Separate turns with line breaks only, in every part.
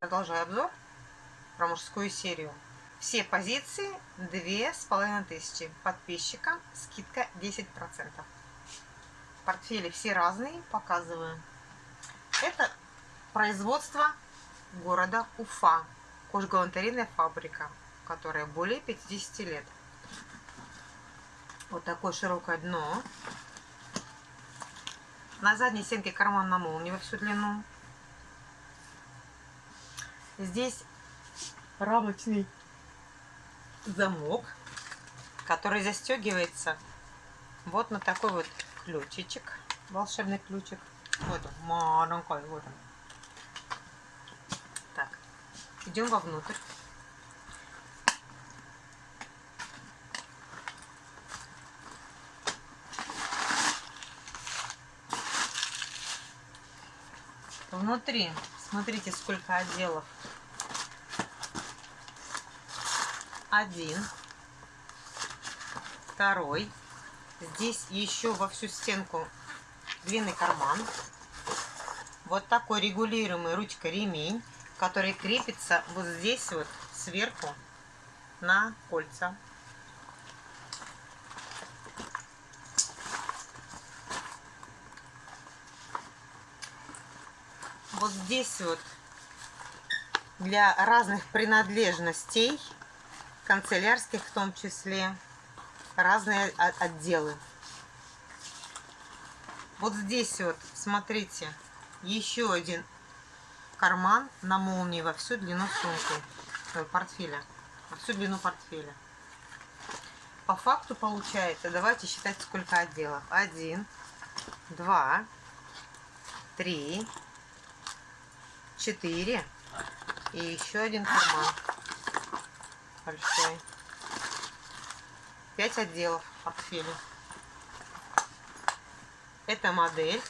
Продолжаю обзор про мужскую серию. Все позиции две с половиной тысячи. Подписчикам скидка 10%. Портфели все разные, показываю. Это производство города Уфа. Кожгалантерейная фабрика, которая более 50 лет. Вот такое широкое дно. На задней стенке карман на молнии во всю длину. Здесь рамочный замок, который застегивается вот на такой вот ключичек, волшебный ключик. Вот он, маленький, вот он. Так, идем вовнутрь. Внутри, смотрите, сколько отделов. Один, второй. Здесь еще во всю стенку длинный карман. Вот такой регулируемый ручка-ремень, который крепится вот здесь вот сверху на кольца. Вот здесь вот для разных принадлежностей, канцелярских в том числе, разные отделы. Вот здесь вот, смотрите, еще один карман на молнии во всю длину сумки, э, портфеля, во всю длину портфеля. По факту получается, давайте считать, сколько отделов. Один, два, три, 4 и еще один карман большой. 5 отделов портфеля. Это модель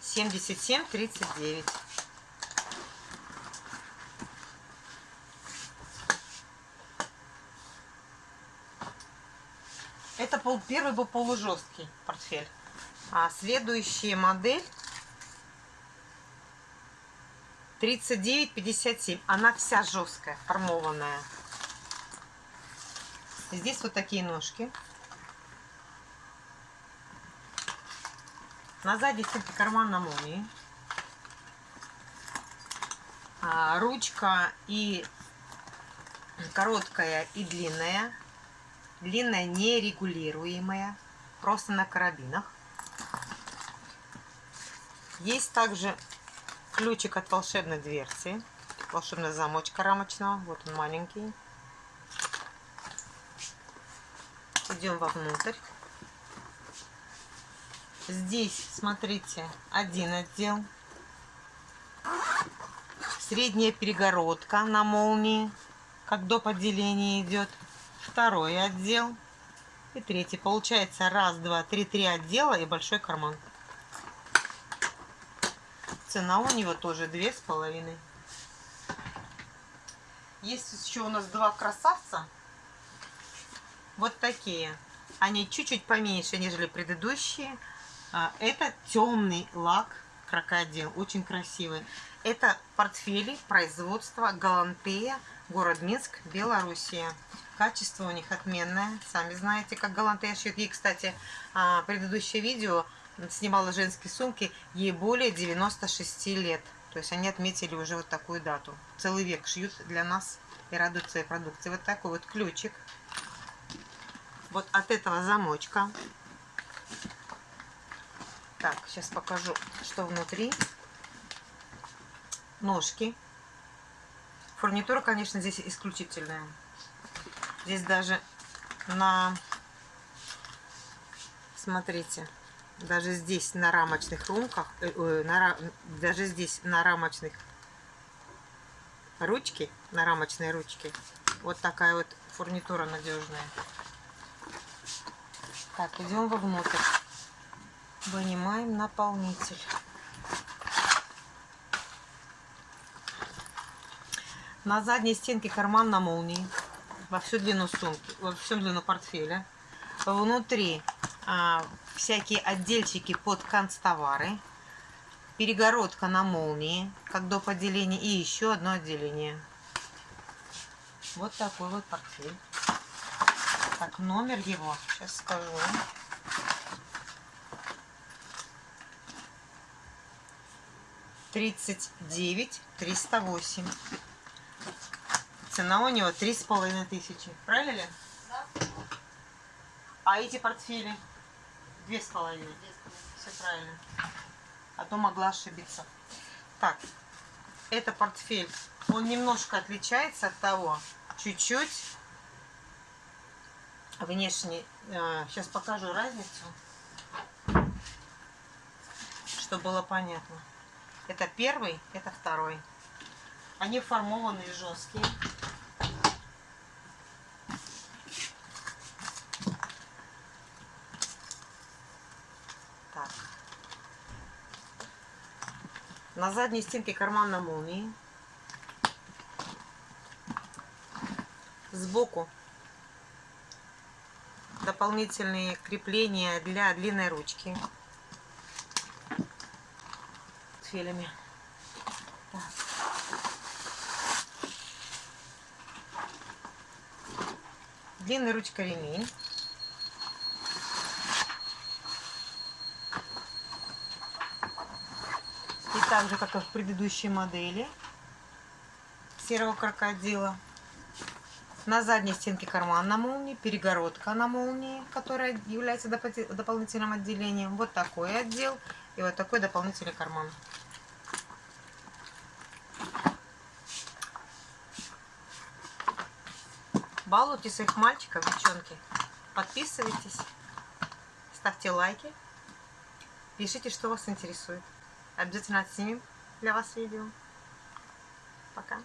7739. Это пол, первый был полужесткий портфель. А следующая модель 39,57. Она вся жесткая, формованная. Здесь вот такие ножки. На задней стенке карман на молнии. А, ручка и короткая и длинная. Длинная нерегулируемая. Просто на карабинах. Есть также ключик от волшебной дверцы. Волшебная замочка рамочного. Вот он маленький. Идем вовнутрь. Здесь, смотрите, один отдел. Средняя перегородка на молнии, как до отделения идет. Второй отдел. И третий. Получается раз, два, три, три отдела и большой карман. Цена у него тоже две с половиной. Есть еще у нас два красавца. Вот такие. Они чуть-чуть поменьше, нежели предыдущие. А, это темный лак крокодил. Очень красивый. Это портфели производства Галантея, город Минск, Белоруссия. Качество у них отменное. Сами знаете, как Галантея шьет. И, кстати, а, предыдущее видео снимала женские сумки, ей более 96 лет. То есть они отметили уже вот такую дату. Целый век шьют для нас и радуют своей продукции. Вот такой вот ключик. Вот от этого замочка. Так, сейчас покажу, что внутри. Ножки. Фурнитура, конечно, здесь исключительная. Здесь даже на... Смотрите даже здесь на рамочных румках, э, э, на, даже здесь на рамочных ручки, на рамочной ручке, вот такая вот фурнитура надежная. Так, идем вовнутрь. Вынимаем наполнитель. На задней стенке карман на молнии. Во всю длину сумки, во всю длину портфеля. Внутри а, всякие отдельчики под канцтовары. перегородка на молнии, как доп. отделение, и еще одно отделение. Вот такой вот портфель. Так, номер его, сейчас скажу. Тридцать девять триста восемь. Цена у него три с половиной тысячи. Правильно ли?
Да.
А эти портфели? Две с половиной. Все правильно. А то могла ошибиться. Так, это портфель. Он немножко отличается от того. Чуть-чуть. Внешне. Сейчас покажу разницу. Чтобы было понятно. Это первый, это второй. Они формованные, жесткие. На задней стенке карман на молнии. Сбоку дополнительные крепления для длинной ручки. С филями. Так. Длинная ручка ремень. Так же, как и в предыдущей модели серого крокодила. На задней стенке карман на молнии, перегородка на молнии, которая является дополнительным отделением. Вот такой отдел и вот такой дополнительный карман. Балуйте своих мальчиков, девчонки. Подписывайтесь, ставьте лайки, пишите, что вас интересует. Обязательно отснимем для вас видео. Пока.